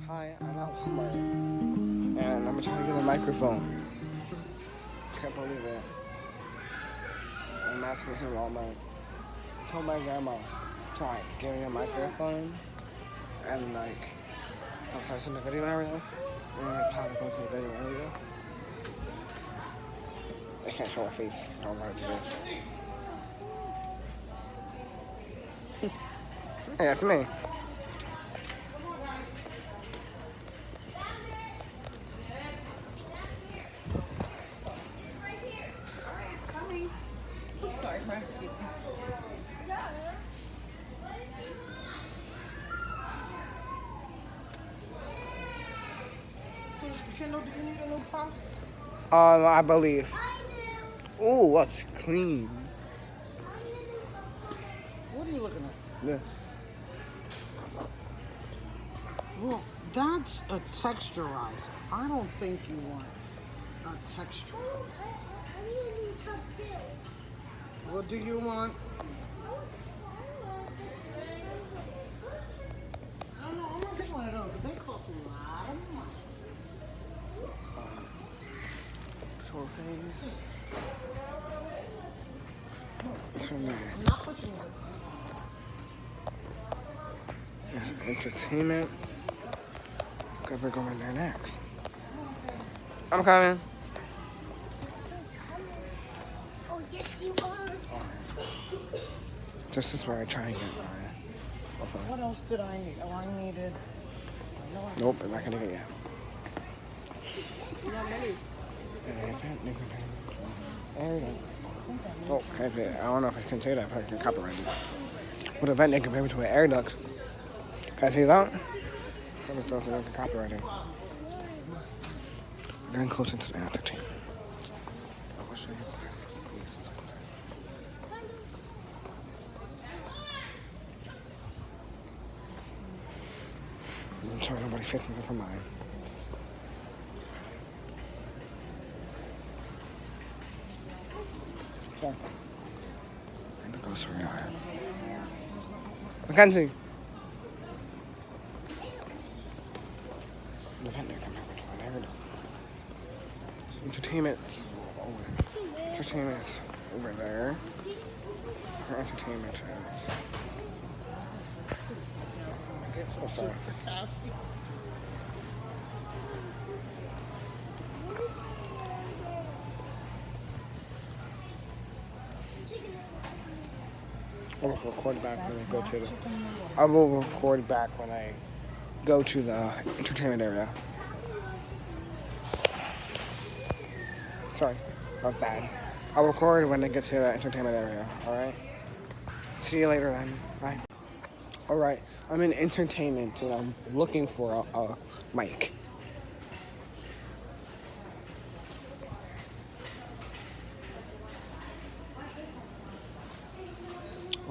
Hi, I'm at Walmart. And I'm trying to get a microphone. Can't believe it. I'm actually here at Walmart. I told my grandma, try, give me a microphone. And like, I'm sorry, in the video area. And then like, how to go to the video area. I can't show my face. I don't to do this. hey, that's me. Kendall, do you need a new puff? Um, I believe. Ooh, that's clean. What are you looking at? Yeah. Well, that's a texturizer. I don't think you want a texture. What do you want? I don't know. I'm gonna get one of those. They cost a lot of money. Short face. What's her name? I'm not pushing it. Entertainment. Because we're going there next. I'm coming. Oh, yes, you are. This is where I try and get my. my. What else did I need? Oh, I needed. I know I Nope, I'm not gonna get it yet. Oh. I don't know if I can say that if I can copyright it. What event they compare to an air duct? Can I see that? I'm just don't think copyrighting. We're getting closer to the entertainment. I will show you. Please. I'm sorry, nobody fixed me for mine. In the grocery aisle. Mackenzie. The come back to an Entertainment. Over. Entertainment's over there. Her entertainment is. Oh, sorry. Fantastic. I will record back when I go to the. I will record back when I go to the entertainment area. Sorry, not bad. I'll record when I get to the entertainment area. All right. See you later then. Bye. All right. I'm in entertainment and I'm looking for a, a mic.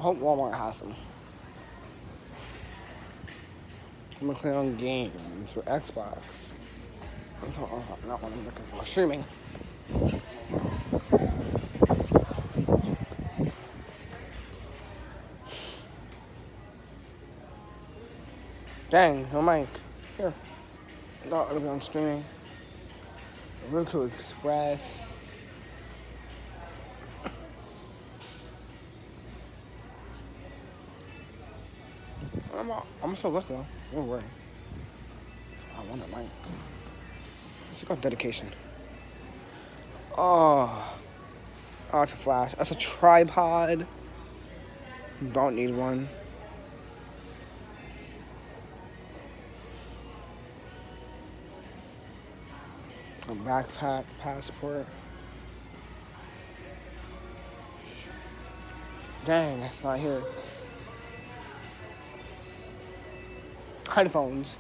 Hope Walmart has them. I'm gonna click on games for Xbox. I'm talking, not what I'm looking for. Streaming. Dang, no mic. Here. I thought would be on streaming. Roku Express. I'm, I'm looking though. Don't worry. I want a mic. Let's go dedication. Oh. Oh, it's a flash. That's a tripod. Don't need one. A backpack, passport. Dang, it's not here. Headphones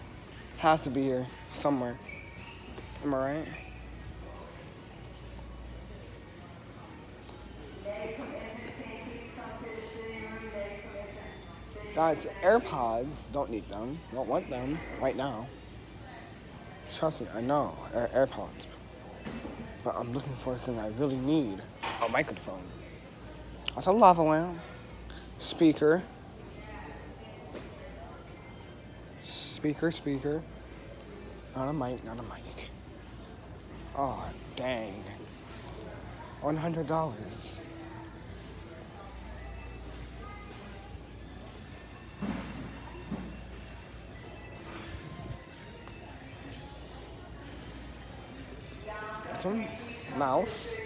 has to be here somewhere. Am I right? Guys, AirPods, don't need them. Don't want them right now. Trust me, I know, Air- AirPods. But I'm looking for something I really need. A microphone. That's a lava lamp. Speaker. Speaker, speaker. Not a mic, not a mic. Oh, dang. $100. Some mouse.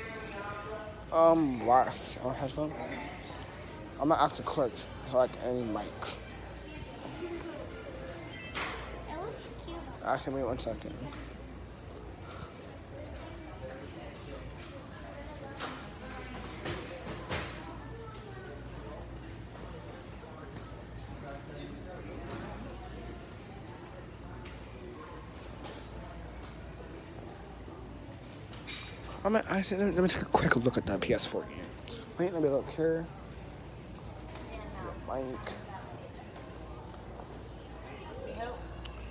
Um, wireless or headphone. I'm gonna ask the clerk like any mics. Actually, wait one second. I'm gonna, actually, let me- let me take a quick look at that PS4 game. Wait, let me look here. Mic.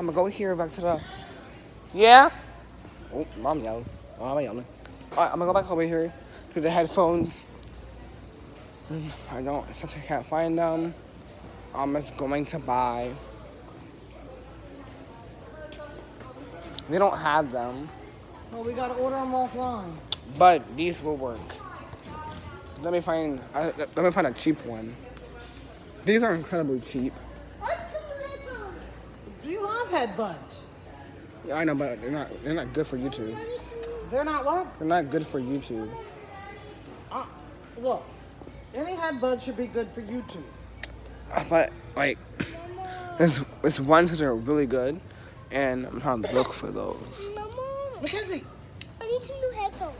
I'm gonna go here back to the. Yeah? Oh, mom yelled. Mom yelling. Alright, I'm gonna go back over here to the headphones. I don't, since I can't find them, I'm just going to buy. They don't have them. No, we gotta order them offline. But these will work. Let me find. Uh, let me find a cheap one. These are incredibly cheap. What's the headphones? Do you have headbuds? Yeah, I know, but they're not. They're not good for YouTube. I need to They're not what? They're not good for YouTube. Uh, look, any headbuds should be good for YouTube. Uh, But like, Mama. there's there's ones that are really good, and I'm trying to look for those. Mama. Mackenzie, I need some new headphones.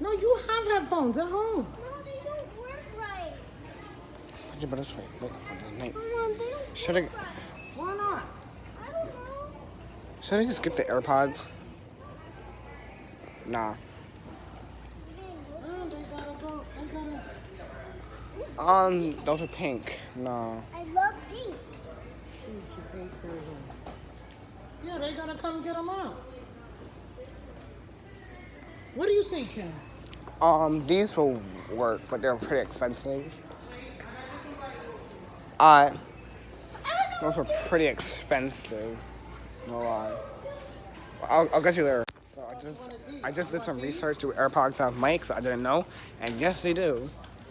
no, you have headphones at home. No, they don't work right. You better try wait for the night. Mama, they don't Should I? work right. Why not? I don't know. Should I just get the AirPods? Nah. Oh, they gotta go. They gotta. Um, those are pink. No. I love pink. Shoot, you eight years old. Yeah, they gotta come get them out. What do you say, Ken? Um, these will work, but they're pretty expensive. Uh, those were pretty expensive. No lie. I'll, I'll get you there. So I just, I just did some research. Do AirPods have mics? I didn't know, and yes, they do.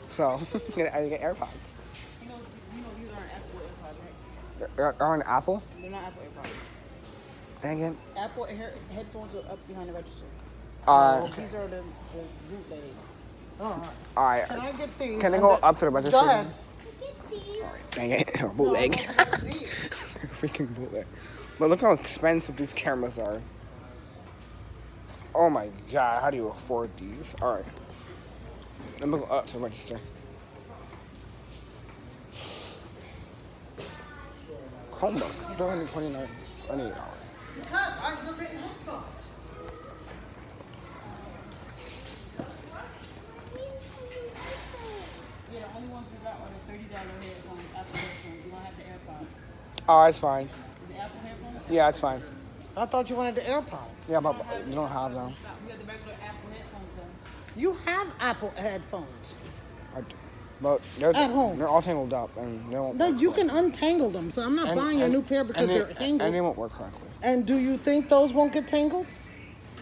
So I get AirPods. You know, you know these aren't Apple AirPods, right? They're, they're on Apple. They're not Apple AirPods. Dang it. Apple hair, headphones are up behind the register. Uh, These are the, the bootleg. All right. all right. Can I get these? Can I go the- up to the register? Go ahead. Get these. Dang it, bootleg. These. Freaking bootleg. But look how expensive these cameras are. Oh my god, how do you afford these? Alright. Let me go up to register. Chromebook, two hundred twenty-nine, twenty-eight dollars. Because I look at headphones. Yeah, the only ones we got are the thirty dollar headphones, Apple headphones. We don't have the AirPods. Oh, it's fine. The Apple headphones. Yeah, it's fine. I thought you wanted the AirPods. Yeah, but you don't have them. We have the regular Apple headphones though. You have Apple headphones. I do. But they're, At home. they're all tangled up and they won't No, work you correctly. can untangle them. So I'm not And- buying a new pair because they- they're tangled. And they won't work correctly. And do you think those won't get tangled?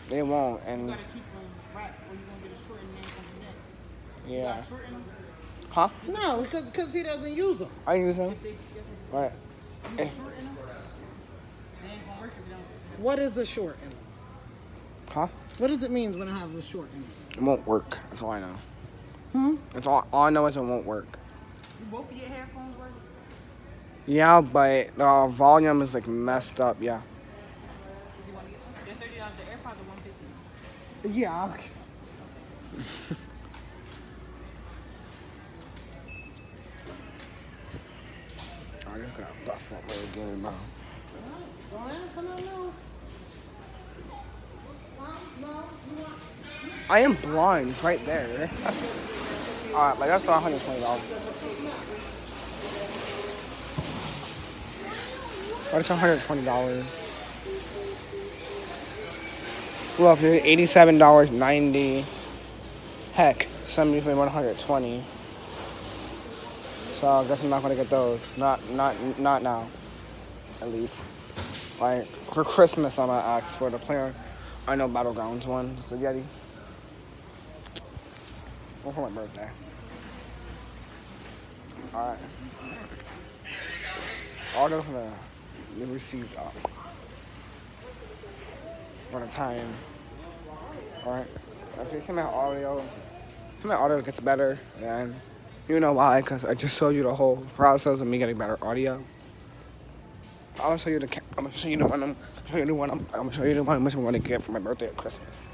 They won't, and You gotta keep them wrapped or you're gonna get a shortened name from the neck. You yeah. gotta shorten them. Huh? No, because because he doesn't use them. I use them. They, guess? Right. You shorten them. They ain't gonna work if you don't. What is a short in them? Huh? What does it mean when it has a short in them? It won't work. That's all I know. Hmm? That's all, all I know is it won't work. Do both of your headphones work? Yeah, but the volume is like messed up. Yeah. You wanna get them? They're thirty dollars. The AirPods are one fifty. Yeah. I'll- I just got buff up my game, bro. I am blind. It's right there. Alright, like that's for $120. But it's $120. Well, if eighty-seven dollars ninety. Heck, seventy for one hundred twenty. So I guess I'm not gonna get those. Not, not, not now. At least, like for Christmas, I'm gonna ask for the player. I know Battlegrounds one. It's the Yeti. Or for my birthday. All right. Order from the the received up. Uh, for the time. Alright. If you see my audio, if my audio gets better, then you know why, because I just showed you the whole process of me getting better audio. I'll show you the. I'm gonna show you the one. I'm show you the one. I'm, I'm gonna show you the one. I'm gonna get for my birthday or Christmas.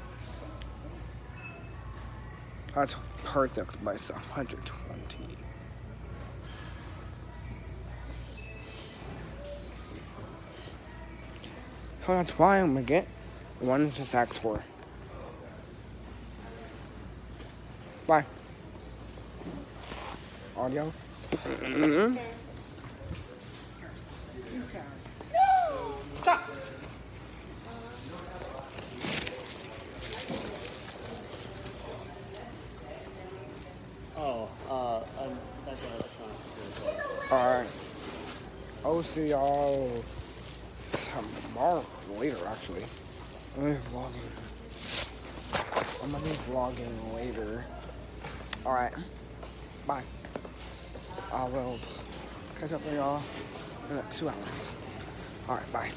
That's perfect, but it's 120. So that's why I'm gonna get one just asked for. Bye. Audio. Mm-hmm. Stop. Oh, uh, um, that's what I was trying to do. Alright. I'll see y'all tomorrow. Later, actually. I'm gonna be vlogging. I'm gonna be vlogging later. Alright. Bye. I will catch up with y'all in like two hours. Alright, bye.